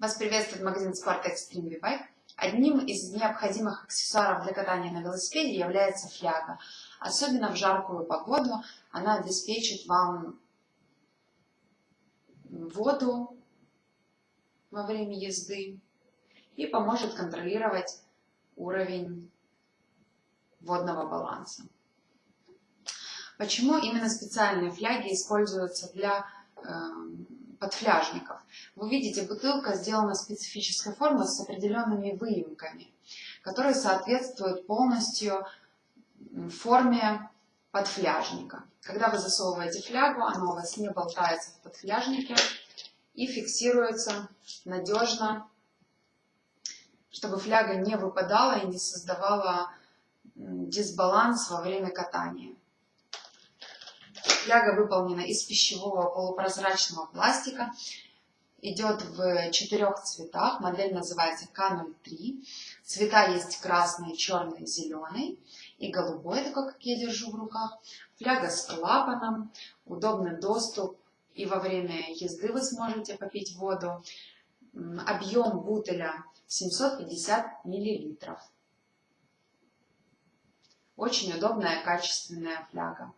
Вас приветствует магазин Спорт Extreme V-Bike. Одним из необходимых аксессуаров для катания на велосипеде является фляга. Особенно в жаркую погоду она обеспечит вам воду во время езды и поможет контролировать уровень водного баланса. Почему именно специальные фляги используются для э, подфляжников. Вы видите, бутылка сделана специфической формы с определенными выемками, которые соответствуют полностью форме подфляжника. Когда вы засовываете флягу, она у вас не болтается в подфляжнике и фиксируется надежно, чтобы фляга не выпадала и не создавала дисбаланс во время катания. Фляга выполнена из пищевого полупрозрачного пластика. Идет в четырех цветах. Модель называется К03. Цвета есть красный, черный, зеленый и голубой, такой, как я держу в руках. Фляга с клапаном, удобный доступ. И во время езды вы сможете попить воду. Объем бутыля 750 миллилитров. Очень удобная, качественная фляга.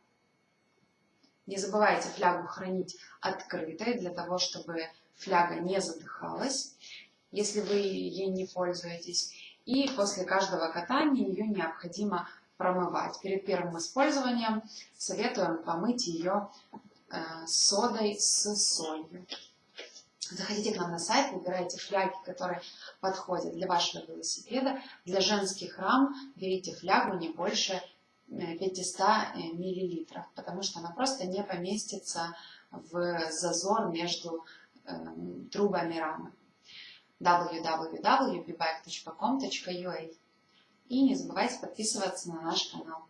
Не забывайте флягу хранить открытой, для того, чтобы фляга не задыхалась, если вы ей не пользуетесь. И после каждого катания ее необходимо промывать. Перед первым использованием советуем помыть ее э, содой с солью. Заходите к нам на сайт, выбирайте фляги, которые подходят для вашего велосипеда. Для женских рам берите флягу не больше 500 э, миллилитров, потому что она просто не поместится в зазор между э, трубами рамы www.bbike.com.ua И не забывайте подписываться на наш канал.